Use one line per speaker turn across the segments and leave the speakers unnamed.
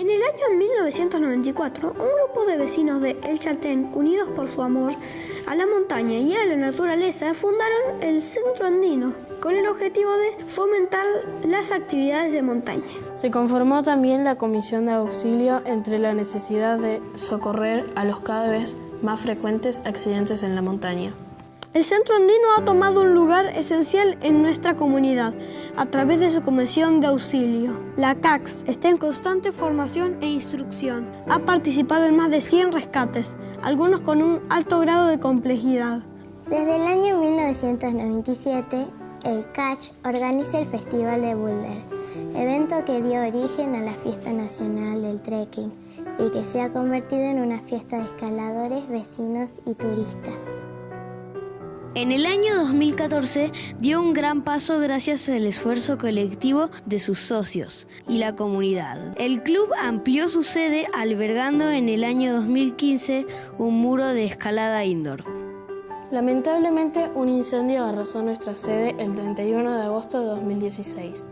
En el año 1994, un grupo de vecinos de El Chaltén, unidos por su amor a la montaña y a la naturaleza, fundaron el Centro Andino con el objetivo de fomentar las actividades de montaña.
Se conformó también la comisión de auxilio entre la necesidad de socorrer a los cada vez más frecuentes accidentes en la montaña.
El Centro Andino ha tomado un lugar esencial en nuestra comunidad a través de su comisión de auxilio. La CAX está en constante formación e instrucción. Ha participado en más de 100 rescates, algunos con un alto grado de complejidad.
Desde el año 1997, el CACH organiza el Festival de Boulder, evento que dio origen a la Fiesta Nacional del Trekking y que se ha convertido en una fiesta de escaladores, vecinos y turistas.
En el año 2014 dio un gran paso gracias al esfuerzo colectivo de sus socios y la comunidad. El club amplió su sede albergando en el año 2015 un muro de escalada indoor.
Lamentablemente, un incendio arrasó nuestra sede el 31 de agosto de 2016.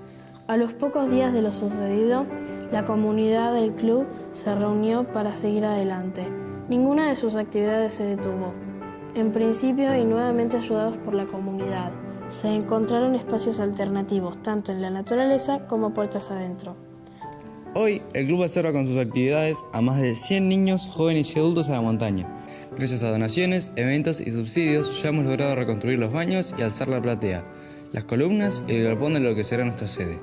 A los pocos días de lo sucedido, la comunidad del club se reunió para seguir adelante. Ninguna de sus actividades se detuvo. En principio y nuevamente ayudados por la comunidad, se encontraron espacios alternativos tanto en la naturaleza como puertas adentro.
Hoy el club observa con sus actividades a más de 100 niños, jóvenes y adultos a la montaña. Gracias a donaciones, eventos y subsidios ya hemos logrado reconstruir los baños y alzar la platea, las columnas y el galpón de lo que será nuestra sede.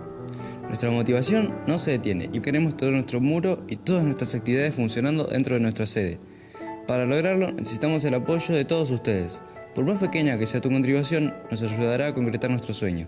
Nuestra motivación no se detiene y queremos todo nuestro muro y todas nuestras actividades funcionando dentro de nuestra sede. Para lograrlo necesitamos el apoyo de todos ustedes. Por más pequeña que sea tu contribución, nos ayudará a concretar nuestro sueño.